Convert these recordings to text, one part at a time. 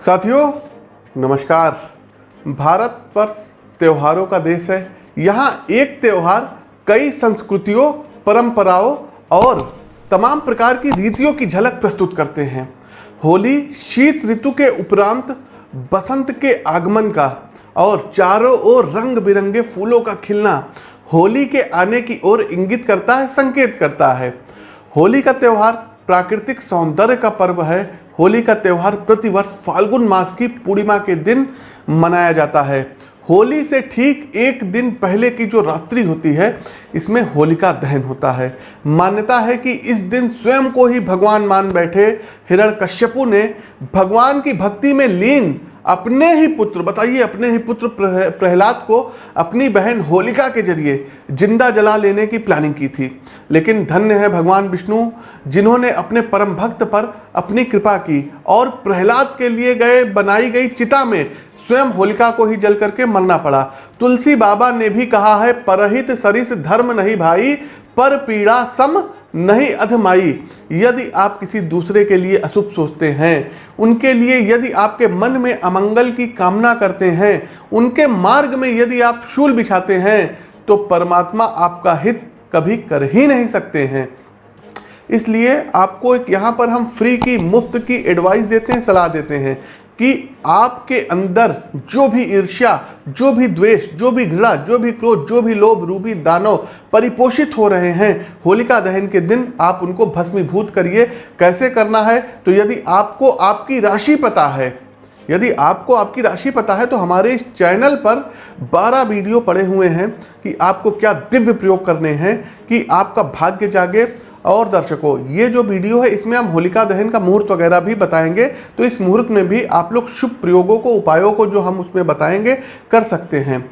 साथियों, नमस्कार। भारत वर्ष त्योहारों का देश है। यहाँ एक त्यौहार कई संस्कृतियों, परंपराओं और तमाम प्रकार की रीतियों की झलक प्रस्तुत करते हैं। होली, शीत ऋतु के उपरांत बसंत के आगमन का और चारों ओर रंग बिरंगे फूलों का खिलना होली के आने की ओर इंगित करता है, संकेत करता है। होली का त्यौहार प्राकृतिक सौंदर्य का पर्व है होली का त्यौहार प्रतिवर्ष फाल्गुन मास की पूर्णिमा के दिन मनाया जाता है। होली से ठीक एक दिन पहले की जो रात्रि होती है, इसमें होलिका दहन होता है। मान्यता है कि इस दिन स्वयं को ही भगवान मान बैठे। हिरण कश्यपु ने भगवान की भक्ति में लीन अपने ही पुत्र, बताइए, अपने ही पुत्र प्रहलाद को अपनी बहन होलिका के ज़रिए ज़िंदा जला लेने की प्लानिंग की थी। लेकिन धन्य है भगवान विष्णु, जिन्होंने अपने परम भक्त पर अपनी कृपा की और प्रहलाद के लिए गए, बनाई गई चिता में स्वयं होलिका को ही जल करके मरना पड़ा। तुलसी बाबा ने भी कहा है, परहित सरिस धर्म नहीं भाई, पर पीड़ा सम नहीं अधमाई। यदि आप किसी दूसरे के लिए अशुभ सोचते हैं उनके लिए यदि आपके मन में अमंगल की कामना करते हैं, उनके मार्ग में यदि आप शूल बिछाते हैं तो परमात्मा आपका हित कभी कर ही नहीं सकते हैं। इसलिए आपको एक यहाँ पर हम फ्री की, मुफ़्त की एडवाइस देते हैं, सलाह देते हैं कि आपके अंदर जो भी ईर्ष्या जो भी द्वेष, जो भी घृणा, जो भी क्रोध, जो भी लोभ रूपी दानव परिपोषित हो रहे हैं, होलिका दहन के दिन आप उनको भस्मीभूत करिए। कैसे करना है? तो यदि आपको आपकी राशि पता है, यदि आपको आपकी राशि पता है तो हमारे इस चैनल पर 12 वीडियो पड़े हुए हैं कि आपको क्या दिव्य प्रयोग करने हैं, कि आपका भाग्य जागे और दर्शकों, ये जो वीडियो है, इसमें हम होलिका दहन का मुहूर्त वगैरह भी बताएँगे तो इस मुहूर्त में भी आप लोग शुभ प्रयोगों को, उपायों को जो हम उसमें बताएँगे, कर सकते हैं।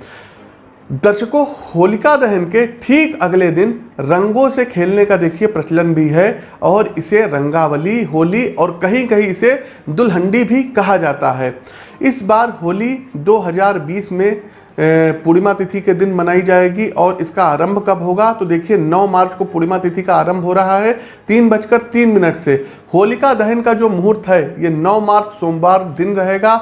दर्शकों, होलिका दहन के ठीक अगले दिन रंगों से खेलने का देखिए प्रचलन भी है, और इसे रंगावली, होली और कहीं कहीं इसे दुल्हंडी भी कहा जाता है। इस बार होली 2020 में पूर्णिमा तिथि के दिन मनाई जाएगी और इसका आरंभ कब होगा? तो देखिए 9 मार्च को पूर्णिमा तिथि का आरंभ हो रहा है, तीन बजकर तीन मिनट से। होलिका दहन का जो मुहूर्त है, ये 9 मार्च सोमवार दिन रहेगा।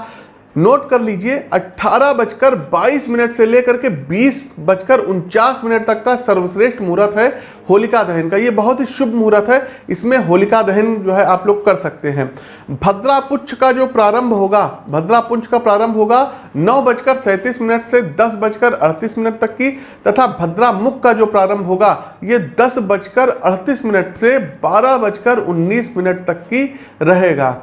नोट कर लीजिए, अट्ठारह बजकर बाईस मिनट से लेकर के बीस बजकर उनचास मिनट तक का सर्वश्रेष्ठ मुहूर्त है होलिका दहन का। ये बहुत ही शुभ मुहूर्त है। इसमें होलिका दहन जो है आप लोग कर सकते हैं। भद्रा पुच्छ का जो प्रारंभ होगा, भद्रा पुंछ का प्रारंभ होगा नौ बजकर सैंतीस मिनट से दस बजकर अड़तीस मिनट तक की, तथा भद्रा मुख का जो प्रारंभ होगा, ये दस बजकर अड़तीस मिनट से बारह बजकर उन्नीस मिनट तक की रहेगा।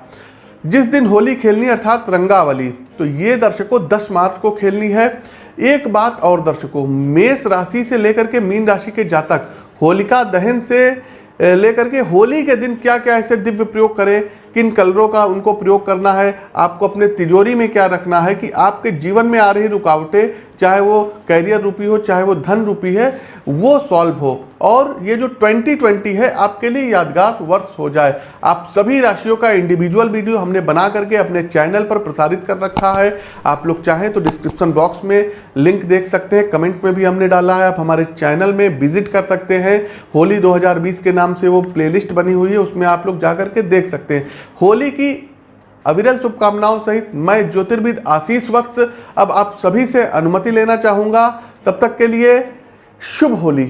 जिस दिन होली खेलनी अर्थात रंगावली तो ये दर्शकों 10 मार्च को खेलनी है। एक बात और दर्शकों, मेष राशि से लेकर के मीन राशि के जातक, होलिका दहन से लेकर के होली के दिन क्या क्या ऐसे दिव्य प्रयोग करें, किन कलरों का उनको प्रयोग करना है, आपको अपने तिजोरी में क्या रखना है, कि आपके जीवन में आ रही रुकावटें चाहे वो कैरियर रूपी हो, चाहे वो धन रूपी है, वो सॉल्व हो। और ये जो 2020 है, आपके लिए यादगार वर्ष हो जाए। आप सभी राशियों का इंडिविजुअल वीडियो हमने बना करके अपने चैनल पर प्रसारित कर रखा है। आप लोग चाहें तो डिस्क्रिप्शन बॉक्स में लिंक देख सकते हैं। कमेंट में भी हमने डाला है। आप हमारे चैनल में विज़िट कर सकते हैं। होली 2020 के नाम से वो प्लेलिस्ट बनी हुई है, उसमें आप लोग जा करके देख सकते हैं। होली की अविरल शुभकामनाओं सहित मैं ज्योतिर्विद आशीष वत्स अब आप सभी से अनुमति लेना चाहूँगा। तब तक के लिए शुभ होली।